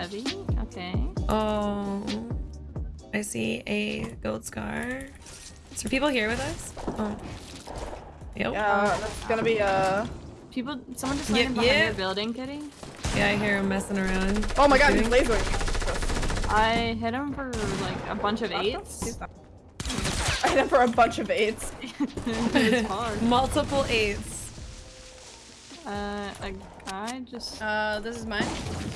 heavy. Okay. Oh, I see a gold scar. Is there people here with us? Oh. Yep. Yeah, that's gonna be uh People, someone just Yep, landed behind yep. your building, Kitty. Yeah, I hear him messing around. Oh my god, he's lasering. I hit him for like a bunch of eights. I hit him for a bunch of eights. it's hard. Multiple eights. Uh, a guy just. Uh, this is mine.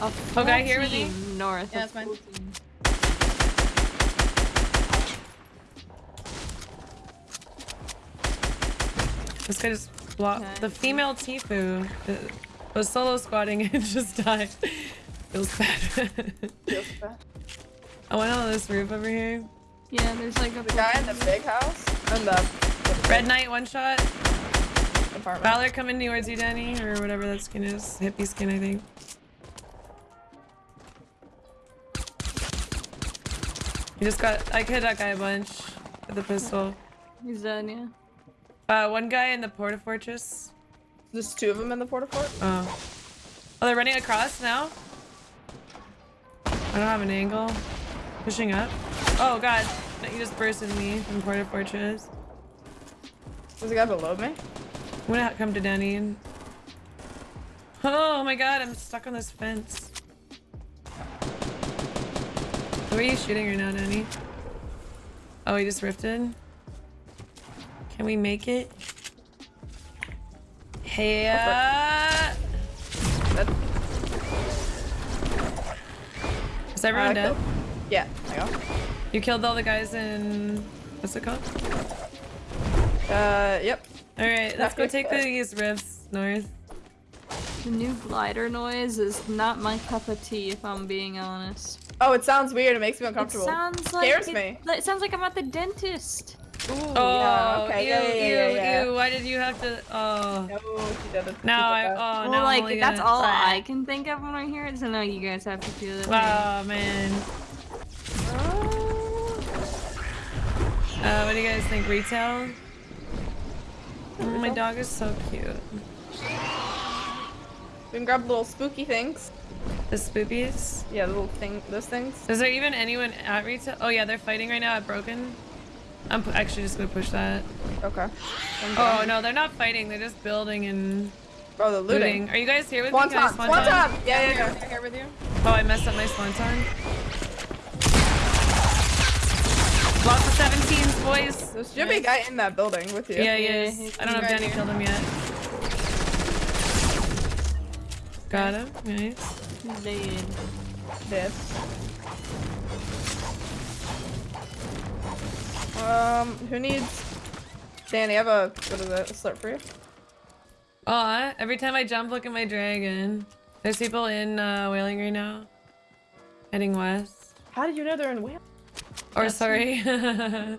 A Oh, guy full here with me? North. Yeah, that's it's mine. full team. This guy just blocked. Okay. The female Tifu was solo squatting and just died. Feels bad. Feels bad. I went on this roof over here. Yeah, there's like a The guy in the big house and the, the Red Knight one shot. apartment. Valor coming towards you, Danny, or whatever that skin is. Hippie skin, I think. Just got. I hit that guy a bunch with the pistol. He's done, yeah. Uh, one guy in the porta fortress. There's two of them in the porta fort. Oh. Oh, they're running across now? I don't have an angle. Pushing up. Oh god. No, You just bursted me from Porta Fortress. There's a guy below me. I'm gonna come to Danny and... Oh my god, I'm stuck on this fence. Who are you shooting right now, Danny? Oh, he just rifted? Can we make it? Hey, uh... Is everyone uh, dead? killed- Yeah, there you You killed all the guys in... What's it called? Uh, yep. Alright, let's go take these rifts north. The new glider noise is not my cup of tea, if I'm being honest. Oh, it sounds weird. It makes me It uncomfortable. sounds like Scares it, me. It sounds like I'm at the dentist. Ooh, Oh, yeah, okay. ew, yeah, yeah, yeah, ew, yeah, ew. Why did you have to... Oh. No, she didn't. Now I... Oh, well, now I'm like only that's gonna- all I can think of when I hear it. So now you guys have to feel it. Oh, man. Uh, what do you guys think? Retail? Oh, my dog is so cute. We can grab little spooky things. The spoopies? Yeah, the little thing, those things. Is there even anyone at retail? Oh, yeah, they're fighting right now at Broken. I'm actually just gonna push that. Okay. Oh, no, they're not fighting. They're just building and Oh, the looting. looting. Are you guys here with me? Swanton, swan Swanton! dive? Yeah, yeah, yeah. Here, here with you. Oh, I messed up my swanton. Lost the 17s, boys. There should be a guy in that building with you. Yeah, Yeah, is. I don't know if Danny killed him yet. Got him. Nice. Dead. Dead. Um, who needs... Danny, I have a... What is it? A slurp for you? Aw, every time I jump, look at my dragon. There's people in uh, Wailing right now. Heading west. How did you know they're in Wales? Or Yes. sorry.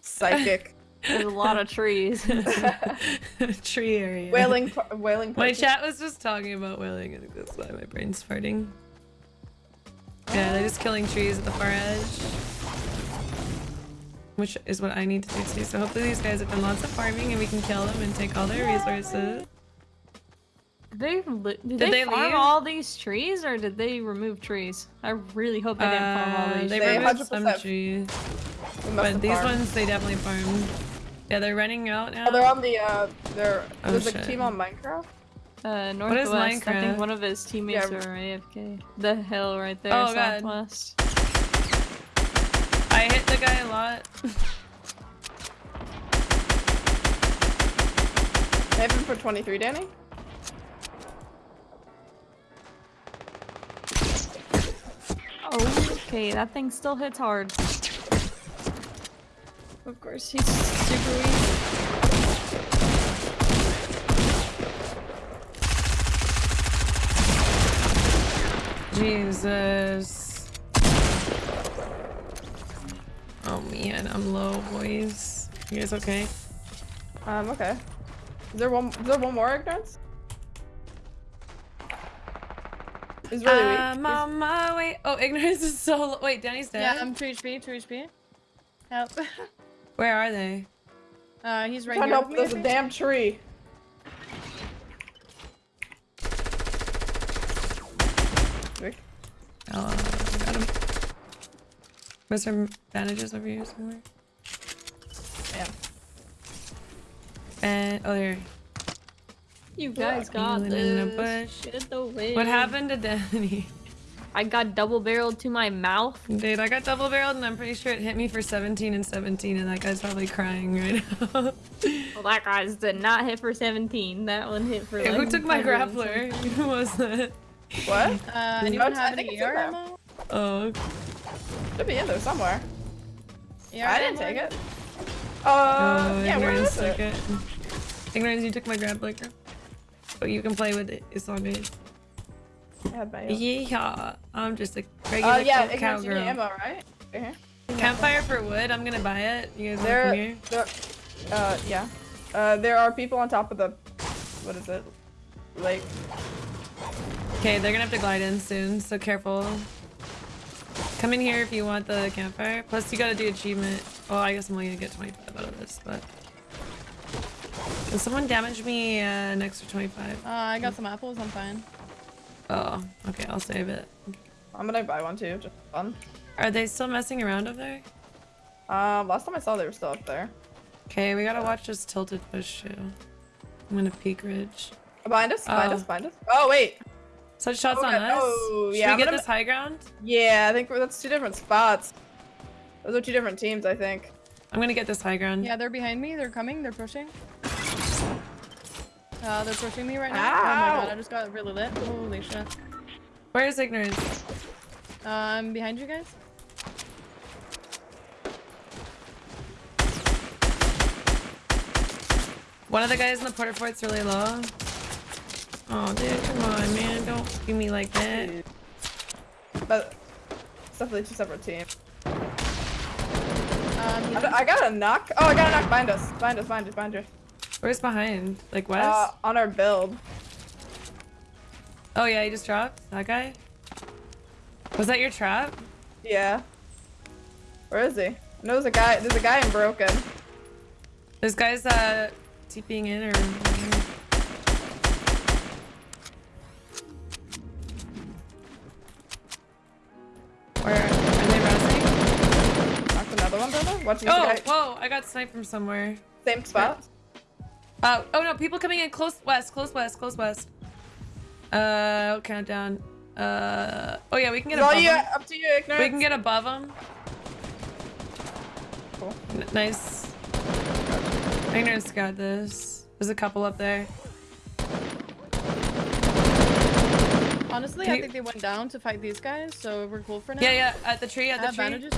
Psychic. There's a lot of trees. Tree area. whaling... par- Whaling... My chat was just talking about whaling. I think that's why my brain's farting. Yeah, they're just killing trees at the far edge. Which is what I need to do too. So hopefully these guys have done lots of farming and we can kill them and take all their resources. Did they, did Did they, they farm leave? all these trees or did they remove trees? I really hope they didn't farm all Uh, these they trees. They removed some 100% trees. But these farmed. ones they definitely farmed. Yeah, they're running out now. Oh, they're on the, uh, they're... Oh, There's a team on Minecraft? Uh, is northwest. I Minecraft? think one of his teammates Yeah. are AFK. The hill right there, Oh, God. southwest. I hit the guy a lot. I have him for 23, Danny? Oh, okay, that thing still hits hard. Of course, he's super weak. Jesus. Oh man, I'm low, boys. You guys okay? Um, okay. Is there one, is there one more ignorance? He's really weak. I'm on my way. Oh, ignorance is so low. Wait, Danny's dead? Yeah, I'm 2 HP, 2 HP. Help. Where are they? Uh, he's right Trying here to with help me. there's a damn tree. Rick? Oh, got him. Was there bandages over here somewhere? Yeah. And oh, there. You guys got Healing in the this. bush. Get away. What happened to Danny? I got double barreled to my mouth. Dude, I got double barreled and I'm pretty sure it hit me for 17 and 17 and that guy's probably crying right now. Well, that guy's did not hit for 17. That one hit for Hey, like. who took my grappler? Who was that? What? Uh, No, anyone it's- I have think any it's in ER ammo? Oh, Should be in there somewhere. ER I didn't take it. Uh, oh yeah, where ignorance is it? took it. Ignorance, you took my grappler. But you can play with it. It's all good. I had my- Yeah, I'm just a regular Uh, yeah, cow- ignorance, you need cowgirl. ammo, right? Here. Campfire for wood. I'm gonna buy it. You guys There, here? there, uh, yeah. Uh, there are people on top of the, what is it, lake. Okay, they're gonna have to glide in soon, so careful. Come in here if you want the campfire. Plus, you gotta do achievement. Oh, I guess I'm only gonna get 25 out of this, but. Can someone damage me uh, an extra 25? Uh, I got some apples, I'm fine. Oh, okay, I'll save it. I'm gonna buy one too, just for fun. Are they still messing around up there? Um, last time I saw they were still up there. Okay, we gotta watch this tilted bush too. I'm gonna peak ridge. Behind us, behind Oh. us, behind us. Oh, wait. Such shots Oh, on yeah, us. oh, Should yeah, we I'm get gonna- this high ground? Yeah, I think that's two different spots. Those are two different teams, I think. I'm gonna get this high ground. Yeah, they're behind me. They're coming. They're pushing. Uh, they're pushing me right now. Oh my god, I just got really lit. Holy shit. Where is ignorance? Uh, I'm behind you guys. One of the guys in the porta fort's really low. Oh, dude, come on, man. Don't do me like that. But it's definitely two separate teams. Um, I, I got a knock. Oh, I got a knock behind us. Behind us, behind us, behind us. Where's behind? Like west? Uh, on our build. oh, yeah, he just dropped? That guy? Was that your trap? Yeah. Where is he? I know there's a guy. There's a guy in Broken. This guy's, uh, TPing in or... Where are they resting? Knocked another one, brother. Watching Oh, guy. whoa, I got sniped from somewhere. Same spot. Uh, oh no, people coming in close west, close west, close west. Uh, I'll count down. Uh, oh yeah, we can get It's all above you, them. up to you, ignorance. We can get above them. Cool. nice. Ignorance got this. There's a couple up there. honestly, Can I you- think they went down to fight these guys, so we're cool for now. Yeah, yeah, at the tree, at the have tree. bandages.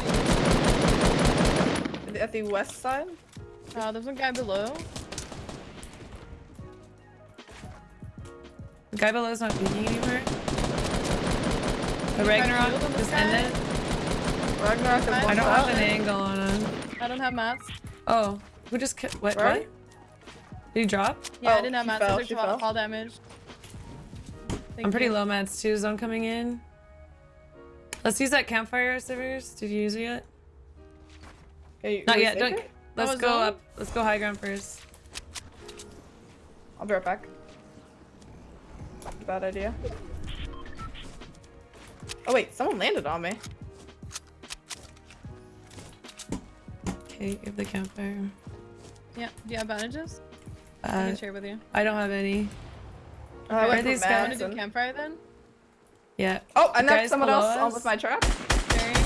At the west side. Uh, there's one guy below. The guy is not peeking anymore. The trying to Ragnarok shield him, this just guy? ended. Ragnarok is I I don't have an angle on him. I don't have mats. Oh, who just ki- what? Where? What? Did he drop? Yeah, Oh, I didn't have she mats. fell, I took she fall, fell. fall damage. Thank I'm pretty you. low mats too. Zone coming in. Let's use that campfire, Sivers. Did you use it yet? Okay, you- Not yet. Don't. it? Let's go zone? up. Let's go high ground first. I'll be right back. Bad idea. Oh wait, someone landed on me. Okay, give the campfire. Yeah. Do you have bandages? I Uh, can share with you. I don't have any. Oh, I went are these guys? Want to do campfire then? Yeah. Oh, I knocked someone else on us? with my trap. Sharing.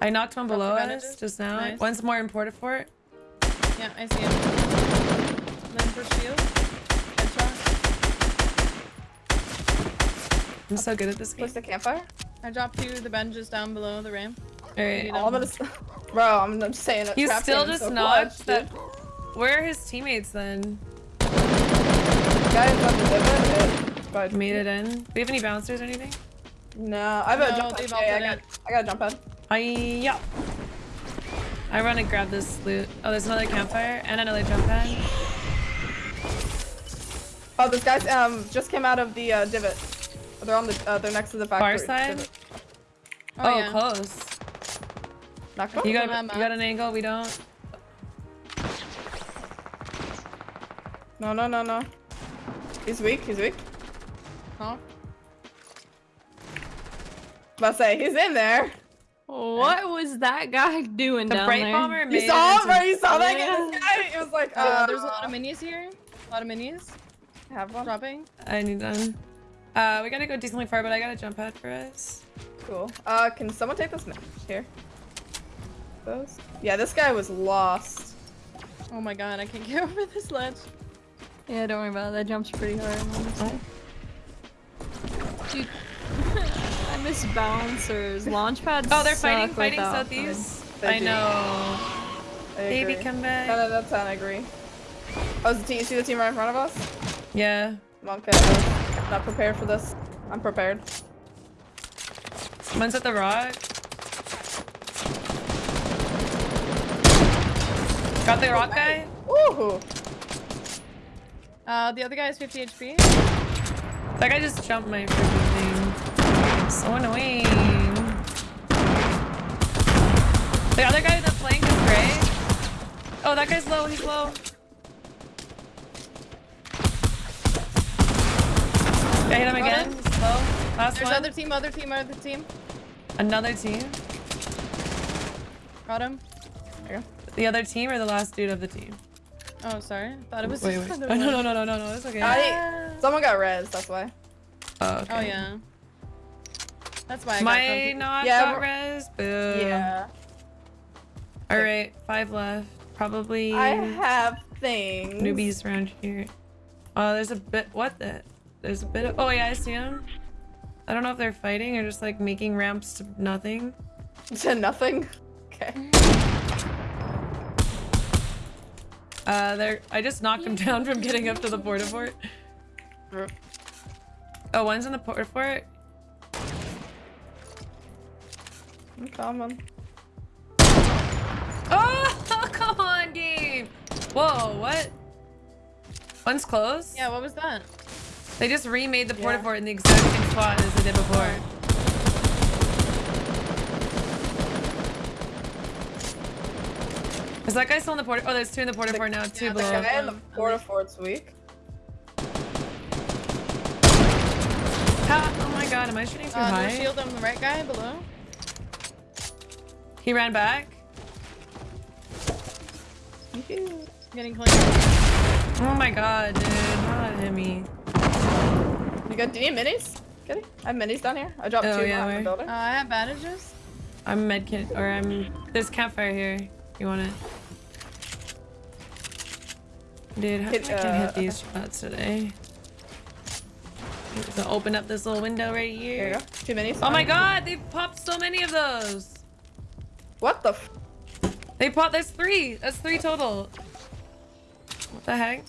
I knocked one below us bandages? just now. Nice. One's more in Portafort. Yeah, I see him. Then for shield. I'm so good at this game. Place the campfire. I dropped you the benches down below the ramp. Alright. You I'm gonna, bro. I'm just saying that. You still just so notched clutch, that. Where are his teammates then? Guys on the divot. But Made it in. Do we have any bouncers or anything? No, I have a No, jump they've pad. Okay, I got. I got a jump pad. I yeah. I run and grab this loot. Oh, there's another campfire and another jump pad. Oh, those guys um just came out of the uh, divot. They're on the. Uh, they're next to the factory. Far side. Oh, Oh, yeah. close. Knocked one. You got you got an angle. We don't. No, no, no, no. He's weak. He's weak. Huh? About to say he's in there. What was that guy doing The down bright there? bomber You saw it him, into- bro. You saw that Yeah. guy. It was like, Uh, uh, there's a lot of minis here. A lot of minis I Have one. dropping. I need them. Uh, we gotta go decently far, but I got a jump pad for us. Cool. Uh, can someone take this ma- here? Those? Yeah, this guy was lost. Oh my god, I can't get over this ledge. Yeah, don't worry about it. That jumps pretty hard. honestly. Dude, I miss bouncers. Launch pads. Oh, they're fighting, suck fighting without southeast. They I know. I Baby, come 10 back. out of 10, I agree. Oh, is the team, you see the team right in front of us? Yeah. Okay, not prepared for this. I'm prepared. One's at the rock. Got the rock guy. Ooh. Uh, the other guy is 50 HP. That guy just jumped my freaking thing. So annoying. The other guy, in the flank is gray. Oh, that guy's low. He's low. I hit him Got again. him. He's low. Last There's one. other team, other team, other team. Another team. Got him. There you The other team or the last dude of the team? Oh, sorry. Thought it was. Wait, wait. Oh, no, no, no, no, no, no. It's okay. I, ah. someone got res, that's why. Oh, oh okay. Oh yeah. That's why I My grumpy. not Yeah, got we're- res. Boo. Yeah. All right, five left. Probably I have things. newbies around here. Oh, there's a bit. What the? There's a bit of. Oh yeah, I see them. I don't know if they're fighting or just like making ramps to nothing. To nothing. Okay. Uh, they're. I just knocked them down from getting up to the porta fort. Oh, one's in the porta fort. I'm coming. Oh, come on, game. Whoa, what? One's close. Yeah, what was that? They just remade the porta fort in the exact same spot as they did before. Is that guy still in the porta? Oh, there's two in the porta fort now. Two Yeah, the guy in the porta fort's weak. Ha- oh my god, am I shooting too Uh, high? shield on the right guy below. He ran back. Getting clean. Oh my god, dude. Hit me? You got? Do you need minis? Get it? I have minis down here. I dropped Oh, two yeah, behind where? the building. Uh, I have bandages. I'm medkit, or I'm. There's campfire here. You want it? Dude, how Hit, I can't uh, hit these shots today? So open up this little window right Here here. you go. Two minis. Oh my god, they popped so many of those. What the? F They popped. There's three. That's three total. What the heck?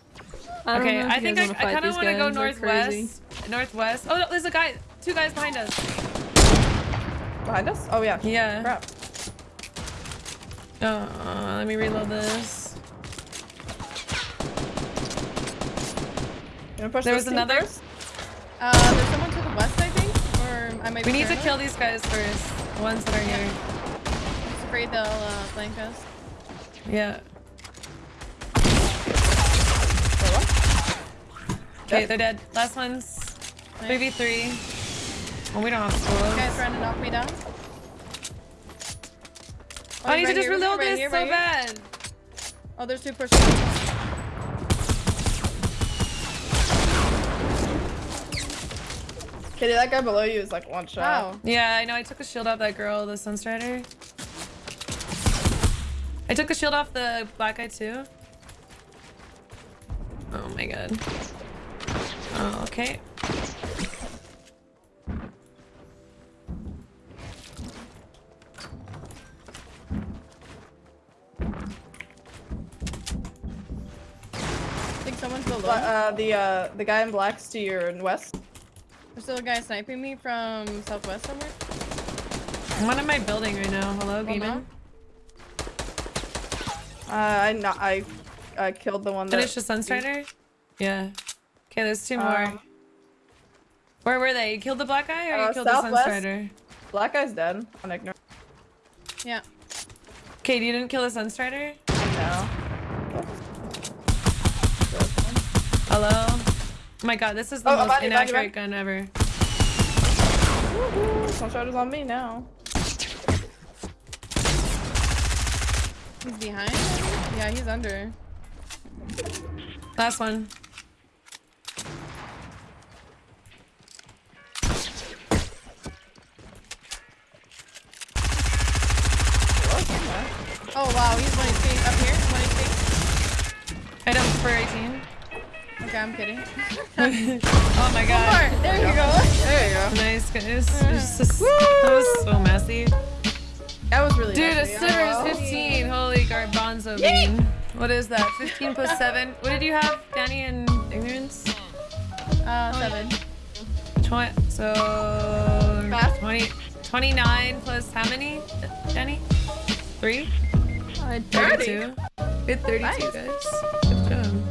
I okay, I think I, I kind of want to go guys, they're crazy. northwest. Northwest. Oh, no, there's a guy. Two guys behind us. behind us? Oh yeah. Yeah. Crap. Uh, let me reload this. You wanna push There was team another. Uh, there's someone to the west, I think. Or I might We need to paranoid. kill these guys first. The ones that are here. I'm just afraid they'll uh, flank us. Yeah. Okay, they're dead. Last one's Nice. 3v3. Well, we don't have This schools. guy's trying to knock me down. Oh, I need right to just here, reload right this here, so right here. bad. Oh, there's two pushing. Kitty, that guy below you is like one shot. Wow. Yeah, I know. I took a shield off that girl, the Sunstrider. I took a shield off the black guy too. Oh my god. Oh, okay. Uh, the uh, the guy in black's to your west. There's still a guy sniping me from southwest somewhere. I'm on my building right now. Hello, Well, Beeman. Uh, I not I, I killed the one that. Finish the Sunstrider? Yeah. Okay, there's two more. Um, Where were they? You killed the black guy or you Uh, killed southwest. the Sunstrider? Black guy's dead. On ignore. Yeah. Okay, you didn't kill the Sunstrider? No. Hello? Oh my god, this is the Oh, most Abadi, inaccurate Abadi. gun ever. Woohoo! Shoulders on me now. He's behind? Yeah, he's under. Last one. Oh wow, he's 1 HP. Up here, 1 HP. Item for 18. Okay, I'm kidding. Oh my god. Alright, there you go. There you go. Nice, guys. It's just- that was so messy. That was really good. Dude, a messy. silver Oh, is 15. Holy garbanzo bean. What is that? 15 plus 7. What did you have, Danny, in ignorance? Uh, 7. 20, so Fast. 20, 29 plus how many, Danny? 3? I 32? Good 32, Nice. guys. Good